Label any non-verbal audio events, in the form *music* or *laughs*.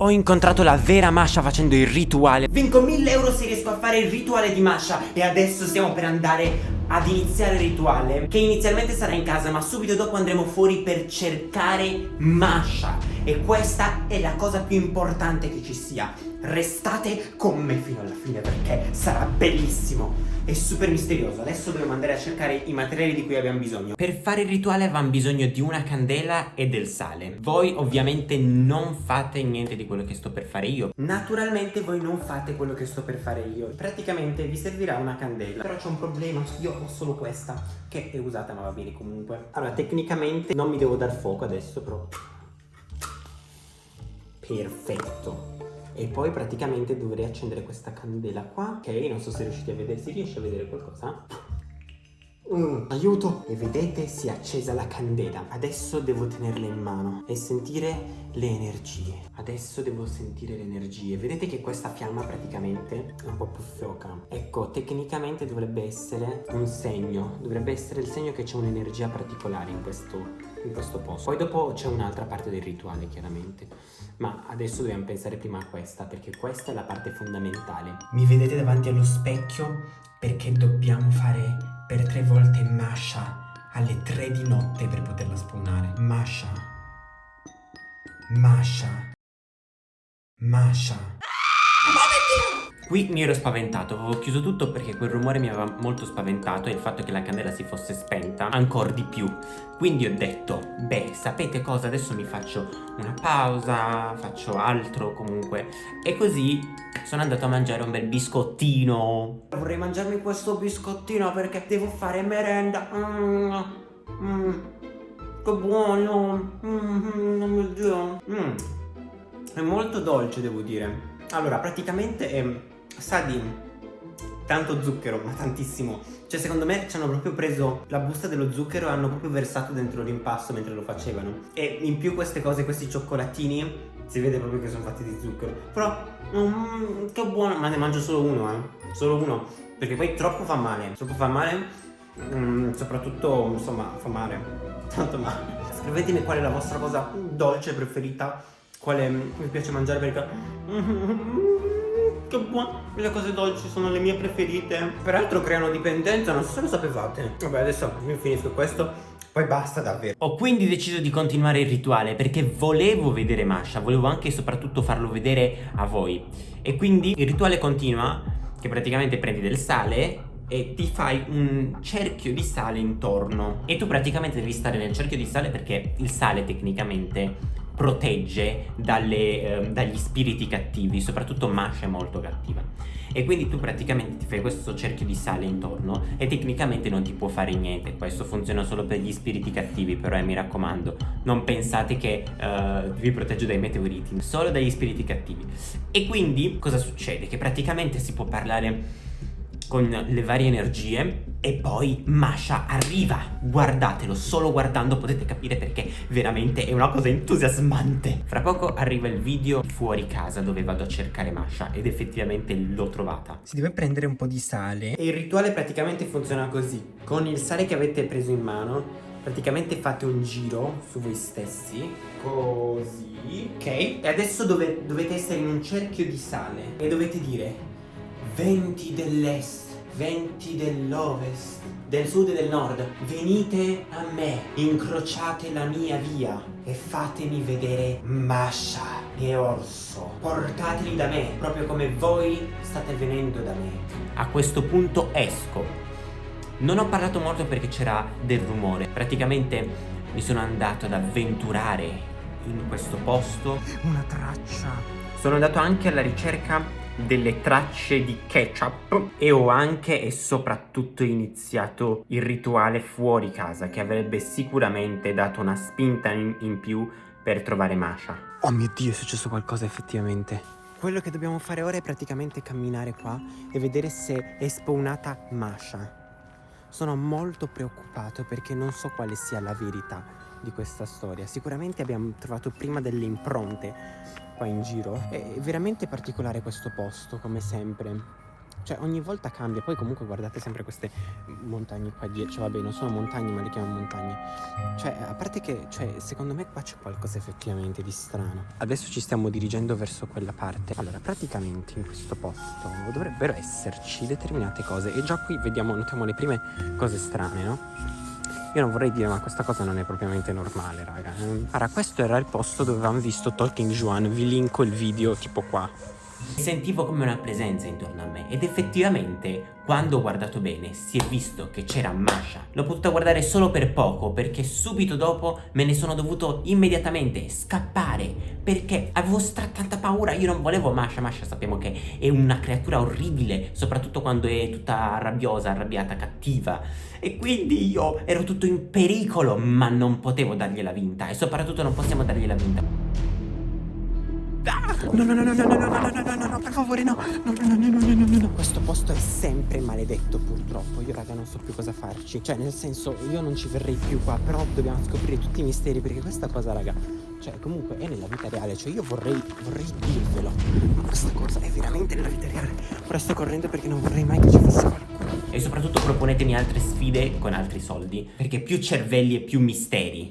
Ho incontrato la vera Masha facendo il rituale. Vinco 1000 euro se riesco a fare il rituale di Masha. E adesso stiamo per andare ad iniziare il rituale Che inizialmente sarà in casa ma subito dopo andremo fuori per cercare Masha. E questa è la cosa più importante che ci sia. Restate con me fino alla fine perché sarà bellissimo è super misterioso. Adesso dobbiamo andare a cercare i materiali di cui abbiamo bisogno. Per fare il rituale avevamo bisogno di una candela e del sale. Voi ovviamente non fate niente di quello che sto per fare io. Naturalmente voi non fate quello che sto per fare io. Praticamente vi servirà una candela. Però c'è un problema, io ho solo questa Che è usata ma va bene comunque. Allora tecnicamente non mi devo dar fuoco adesso però Perfetto. E poi praticamente dovrei accendere questa candela qua ok? Non so se riuscite a vedere si riesce a vedere qualcosa Mm, aiuto! E vedete si è accesa la candela. Adesso devo tenerla in mano E sentire le energie. Adesso devo sentire le energie. Vedete che questa fiamma praticamente è un po' più fioca Ecco, tecnicamente dovrebbe essere un segno. Dovrebbe essere il segno che c'è un'energia particolare in questo, in questo posto. Poi dopo c'è un'altra parte del rituale chiaramente. Ma adesso dobbiamo pensare prima a questa Perché questa è la parte fondamentale. Mi vedete davanti allo specchio? Perché dobbiamo fare per tre volte Masha alle tre di notte per poterla spawnare. Masha. Masha. Masha. Qui mi ero spaventato, avevo chiuso tutto perché quel rumore mi aveva molto spaventato e il fatto che la candela si fosse spenta ancora di più. Quindi ho detto, beh, sapete cosa? Adesso mi faccio una pausa, faccio altro comunque. E così sono andato a mangiare un bel biscottino. Vorrei mangiarmi questo biscottino perché devo fare merenda. Mm, mm, che buono. Mm, mio Dio. Mm. È molto dolce, devo dire. Allora, praticamente è sa di tanto zucchero, ma tantissimo. Cioè, secondo me ci hanno proprio preso la busta dello zucchero e hanno proprio versato dentro l'impasto mentre lo facevano. E in più queste cose, questi cioccolatini, si vede proprio che sono fatti di zucchero. Però, mm, che buono, ma ne mangio solo uno, eh. Solo uno. Perché poi troppo fa male. Troppo fa male, mm, soprattutto, insomma, fa male. *laughs* Tanto male. Scrivetemi qual è la vostra cosa dolce preferita. Quale mi piace mangiare perché... *laughs* Che buono, le cose dolci sono le mie preferite. Peraltro creano dipendenza, non so se lo sapevate. Vabbè adesso io finisco questo poi basta davvero. Ho quindi deciso di continuare il rituale perché volevo vedere Masha Volevo anche e soprattutto farlo vedere a voi. E quindi il rituale continua Che praticamente prendi del sale e ti fai un cerchio di sale intorno. E tu praticamente devi stare nel cerchio di sale perché il sale tecnicamente protegge dalle, eh, dagli spiriti cattivi, soprattutto Masha è molto cattiva. E quindi tu praticamente ti fai questo cerchio di sale intorno e tecnicamente non ti può fare niente. Questo funziona solo per gli spiriti cattivi, però eh, mi raccomando, non pensate che uh, vi proteggo dai meteoriti, solo dagli spiriti cattivi. E quindi cosa succede? Che praticamente si può parlare con le varie energie e poi Masha arriva. Guardatelo solo guardando potete capire perché veramente è una cosa entusiasmante. Fra poco arriva il video fuori casa dove vado a cercare Masha ed effettivamente l'ho trovata. Si deve prendere un po' di sale. E il rituale praticamente funziona così. Con il sale che avete preso in mano praticamente fate un giro su voi stessi. Così. Ok. E adesso dove, dovete essere in un cerchio di sale. E dovete dire venti dell'est, venti dell'ovest, del sud e del nord, venite a me, incrociate la mia via e fatemi vedere Masha e Orso. Portateli da me, proprio come voi state venendo da me. A questo punto esco. Non ho parlato molto perché c'era del rumore. Praticamente mi sono andato ad avventurare in questo posto. Una traccia. Sono andato anche alla ricerca delle tracce di ketchup e ho anche e soprattutto iniziato il rituale fuori casa che avrebbe sicuramente dato una spinta in, in più per trovare Masha. Oh mio Dio, è successo qualcosa effettivamente. Quello che dobbiamo fare ora è praticamente camminare qua e vedere se è spawnata Masha. Sono molto preoccupato perché non so quale sia la verità di questa storia. Sicuramente abbiamo trovato prima delle impronte qua in giro. È veramente particolare questo posto, come sempre. Cioè ogni volta cambia, poi comunque guardate sempre queste montagne qua dietro, cioè vabbè non sono montagne ma le chiamo montagne. Cioè a parte che, cioè secondo me qua c'è qualcosa effettivamente di strano. Adesso ci stiamo dirigendo verso quella parte. Allora praticamente in questo posto dovrebbero esserci determinate cose e già qui vediamo, notiamo le prime cose strane, no? Io non vorrei dire ma questa cosa non è propriamente normale raga. Allora questo era il posto dove avevamo visto Talking Juan. Vi linko il video tipo qua Sentivo come una presenza intorno a me ed effettivamente quando ho guardato bene si è visto che c'era Masha. L'ho potuta guardare solo per poco perché subito dopo me ne sono dovuto immediatamente scappare perché avevo stra tanta paura, io non volevo Masha, Masha sappiamo che è una creatura orribile soprattutto quando è tutta rabbiosa, arrabbiata, cattiva e quindi io ero tutto in pericolo ma non potevo dargliela vinta e soprattutto non possiamo dargliela vinta. No, no, no, no, no, no, no, no, no, no, no, per favore, no. No, no, no, no, no, no, no, no. Questo posto è sempre maledetto, purtroppo. Io, raga, non so più cosa farci. Cioè, nel senso, io non ci verrei più qua, però dobbiamo scoprire tutti i misteri, perché questa cosa, raga, cioè, comunque è nella vita reale. Cioè, io vorrei, vorrei dirvelo. Ma questa cosa è veramente nella vita reale. Ora sto correndo perché non vorrei mai che ci fosse qualcuno. E soprattutto proponetemi altre sfide con altri soldi, perché più cervelli e più misteri